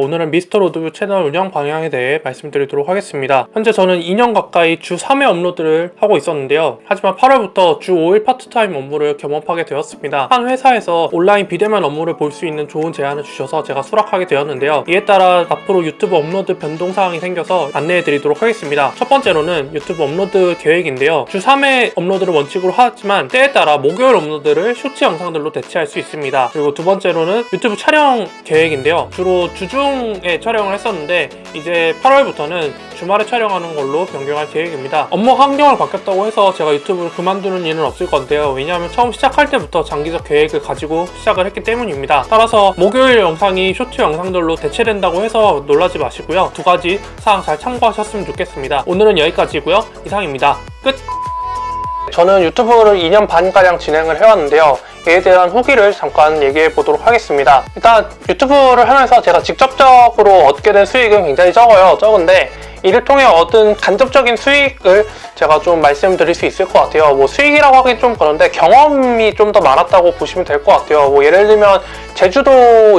오늘은 미스터 로드뷰 채널 운영 방향에 대해 말씀드리도록 하겠습니다. 현재 저는 2년 가까이 주 3회 업로드를 하고 있었는데요. 하지만 8월부터 주 5일 파트타임 업무를 겸업하게 되었습니다. 한 회사에서 온라인 비대면 업무를 볼 수 있는 좋은 제안을 주셔서 제가 수락하게 되었는데요. 이에 따라 앞으로 유튜브 업로드 변동 사항이 생겨서 안내해 드리도록 하겠습니다. 첫 번째로는 유튜브 업로드 계획인데요. 주 3회 업로드를 원칙으로 하지만 때에 따라 목요일 업로드를 쇼츠 영상들로 대체할 수 있습니다. 그리고 두 번째로는 유튜브 촬영 계획인데요. 주로 주중 에 촬영을 했었는데 이제 8월부터는 주말에 촬영하는 걸로 변경할 계획입니다. 업무 환경을 바뀌었다고 해서 제가 유튜브를 그만두는 일은 없을 건데요. 왜냐하면 처음 시작할 때부터 장기적 계획을 가지고 시작을 했기 때문입니다. 따라서 목요일 영상이 쇼츠 영상들로 대체된다고 해서 놀라지 마시고요. 두 가지 사항 잘 참고하셨으면 좋겠습니다. 오늘은 여기까지고요. 이상입니다. 끝! 저는 유튜브를 2년 반가량 진행을 해왔는데요. 이에 대한 후기를 잠깐 얘기해 보도록 하겠습니다. 일단 유튜브를 하면서 제가 직접적으로 얻게 된 수익은 굉장히 적어요. 적은데 이를 통해 얻은 간접적인 수익을 제가 좀 말씀드릴 수 있을 것 같아요. 뭐 수익이라고 하긴 좀 그런데 경험이 좀 더 많았다고 보시면 될 것 같아요. 뭐 예를 들면 제주도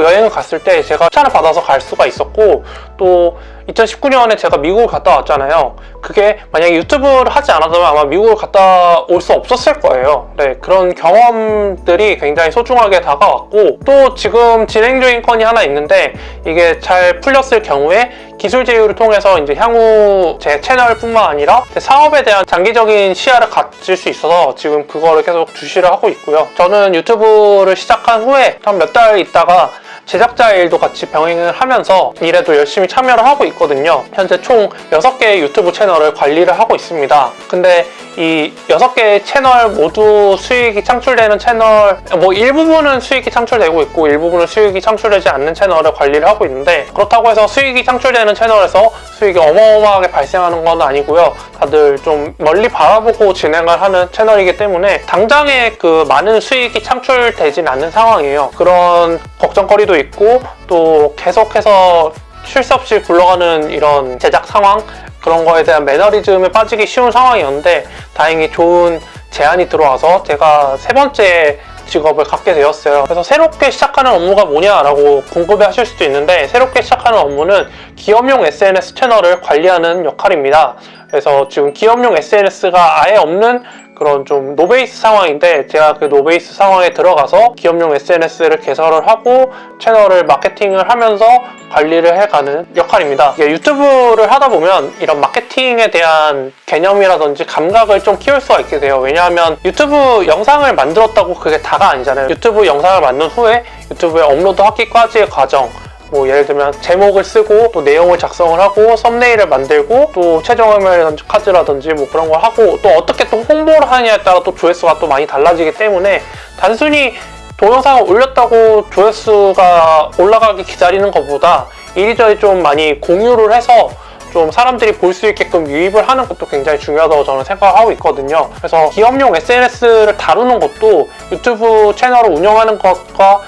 여행을 갔을 때 제가 추천을 받아서 갈 수가 있었고 또 2019년에 제가 미국을 갔다 왔잖아요. 그게 만약에 유튜브를 하지 않았다면 아마 미국을 갔다 올 수 없었을 거예요. 네, 그런 경험들이 굉장히 소중하게 다가왔고 또 지금 진행 중인 건이 하나 있는데 이게 잘 풀렸을 경우에 기술 제휴를 통해서 이제 향후 제 채널뿐만 아니라 제 사업에 대한 장기적인 시야를 가질 수 있어서 지금 그거를 계속 주시를 하고 있고요. 저는 유튜브를 시작한 후에 한 몇 달 있다가 제작자 일도 같이 병행을 하면서 일에도 열심히 참여를 하고 있거든요. 현재 총 6개의 유튜브 채널을 관리를 하고 있습니다. 근데 이 6개의 채널 모두 수익이 창출되는 채널 뭐 일부분은 수익이 창출되고 있고 일부분은 수익이 창출되지 않는 채널을 관리를 하고 있는데 그렇다고 해서 수익이 창출되는 채널에서 수익이 어마어마하게 발생하는 건 아니고요. 다들 좀 멀리 바라보고 진행을 하는 채널이기 때문에 당장에 그 많은 수익이 창출되진 않는 상황이에요. 그런 걱정거리도 있고 또 계속해서 쉴 새 없이 굴러가는 이런 제작 상황 그런 거에 대한 매너리즘에 빠지기 쉬운 상황이었는데 다행히 좋은 제안이 들어와서 제가 세 번째 직업을 갖게 되었어요. 그래서 새롭게 시작하는 업무가 뭐냐라고 궁금해 하실 수도 있는데 새롭게 시작하는 업무는 기업용 SNS 채널을 관리하는 역할입니다. 그래서 지금 기업용 SNS가 아예 없는 그런 좀 no base 상황인데 제가 그 no base 상황에 들어가서 기업용 SNS를 개설을 하고 채널을 마케팅을 하면서 관리를 해가는 역할입니다. 유튜브를 하다 보면 이런 마케팅에 대한 개념이라든지 감각을 좀 키울 수가 있게 돼요. 왜냐하면 유튜브 영상을 만들었다고 그게 다가 아니잖아요. 유튜브 영상을 만든 후에 유튜브에 업로드하기까지의 과정 뭐 예를 들면 제목을 쓰고 또 내용을 작성을 하고 썸네일을 만들고 또 최종 화면 카드라든지 뭐 그런 걸 하고 또 어떻게 또 홍보를 하느냐에 따라 또 조회수가 또 많이 달라지기 때문에 단순히 동영상을 올렸다고 조회수가 올라가기 기다리는 것보다 이리저리 좀 많이 공유를 해서 좀 사람들이 볼 수 있게끔 유입을 하는 것도 굉장히 중요하다고 저는 생각을 하고 있거든요. 그래서 기업용 SNS를 다루는 것도 유튜브 채널을 운영하는 것과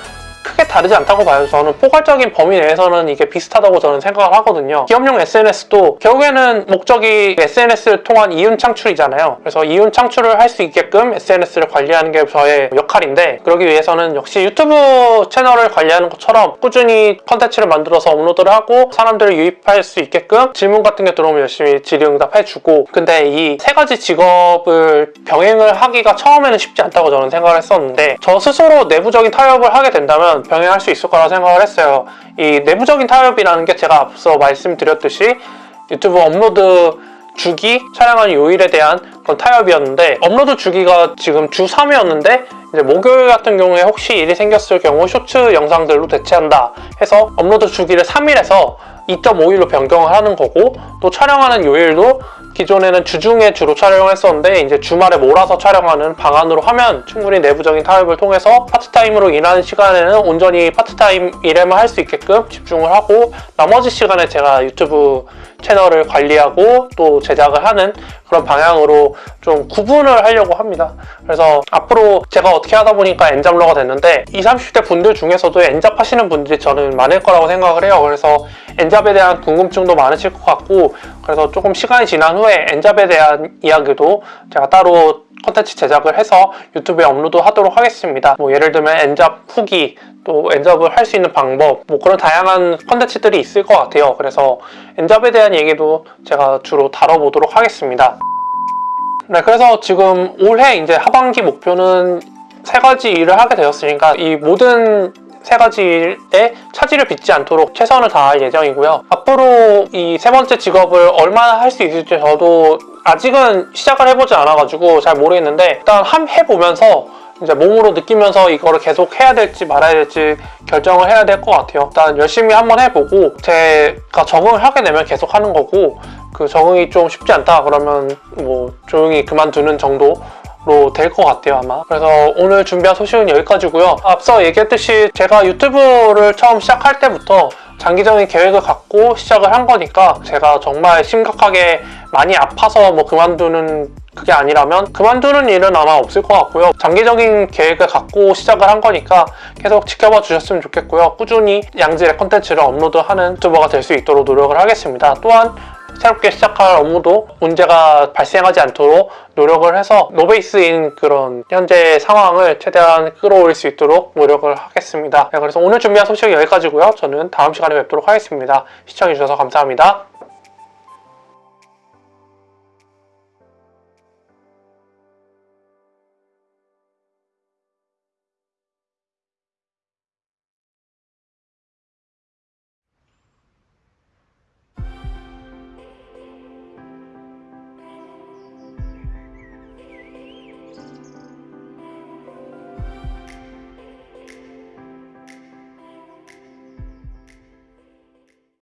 다르지 않다고 봐요. 저는 포괄적인 범위 내에서는 이게 비슷하다고 저는 생각을 하거든요. 기업용 SNS도 결국에는 목적이 SNS를 통한 이윤 창출이잖아요. 그래서 이윤 창출을 할 수 있게끔 SNS를 관리하는 게 저의 역할인데 그러기 위해서는 역시 유튜브 채널을 관리하는 것처럼 꾸준히 컨텐츠를 만들어서 업로드를 하고 사람들을 유입할 수 있게끔 질문 같은 게 들어오면 열심히 질의응답해주고 근데 이 세 가지 직업을 병행을 하기가 처음에는 쉽지 않다고 저는 생각을 했었는데 저 스스로 내부적인 타협을 하게 된다면 되면 병행할 수 있을 거라 생각을 했어요. 이 내부적인 타협이라는 게 제가 앞서 말씀드렸듯이 유튜브 업로드 주기, 촬영하는 요일에 대한 그런 타협이었는데 업로드 주기가 지금 주 3회였는데 이제 목요일 같은 경우에 혹시 일이 생겼을 경우 쇼츠 영상들로 대체한다 해서 업로드 주기를 3일에서 2.5일로 변경을 하는 거고 또 촬영하는 요일도 기존에는 주중에 주로 촬영을 했었는데 이제 주말에 몰아서 촬영하는 방안으로 하면 충분히 내부적인 타협을 통해서 파트타임으로 일하는 시간에는 온전히 파트타임 일에만 할 수 있게끔 집중을 하고 나머지 시간에 제가 유튜브 채널을 관리하고 또 제작을 하는 그런 방향으로 좀 구분을 하려고 합니다. 그래서 앞으로 제가 어떻게 하다 보니까 엔잡러가 됐는데 20, 30대 분들 중에서도 엔잡 하시는 분들이 저는 많을 거라고 생각을 해요. 그래서 엔잡에 대한 궁금증도 많으실 것 같고 그래서 조금 시간이 지난 후에 엔잡에 대한 이야기도 제가 따로 컨텐츠 제작을 해서 유튜브에 업로드 하도록 하겠습니다. 뭐 예를 들면 엔잡 후기 또 엔잡을 할 수 있는 방법 뭐 그런 다양한 컨텐츠들이 있을 것 같아요. 그래서 엔잡에 대한 얘기도 제가 주로 다뤄보도록 하겠습니다. 네, 그래서 지금 올해 이제 하반기 목표는 세 가지 일을 하게 되었으니까 이 모든 세 가지 일에 차질을 빚지 않도록 최선을 다할 예정이고요. 앞으로 이 세 번째 직업을 얼마나 할 수 있을지 저도 아직은 시작을 해보지 않아가지고 잘 모르겠는데 일단 한 해보면서 이제 몸으로 느끼면서 이거를 계속 해야 될지 말아야 될지 결정을 해야 될 것 같아요. 일단 열심히 한번 해보고 제가 적응을 하게 되면 계속 하는 거고 그 적응이 좀 쉽지 않다 그러면 뭐 조용히 그만두는 정도 로될것 같아요 아마 그래서 오늘 준비한 소식은 여기까지고요 앞서 얘기했듯이 제가 유튜브를 처음 시작할 때부터 장기적인 계획을 갖고 시작을 한 거니까 제가 정말 심각하게 많이 아파서 뭐 그만두는 그게 아니라면 그만두는 일은 아마 없을 것 같고요 장기적인 계획을 갖고 시작을 한 거니까 계속 지켜봐 주셨으면 좋겠고요 꾸준히 양질의 컨텐츠를 업로드하는 유튜버가 될 수 있도록 노력을 하겠습니다 또한 새롭게 시작할 업무도 문제가 발생하지 않도록 노력을 해서 no base인 그런 현재 상황을 최대한 끌어올릴 수 있도록 노력을 하겠습니다. 네, 그래서 오늘 준비한 소식은 여기까지고요. 저는 다음 시간에 뵙도록 하겠습니다. 시청해주셔서 감사합니다.